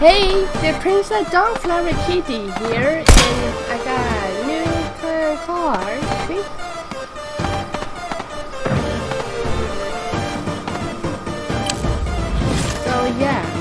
Hey, the Princess Flower Kitty here, and I got a new car. See? So yeah.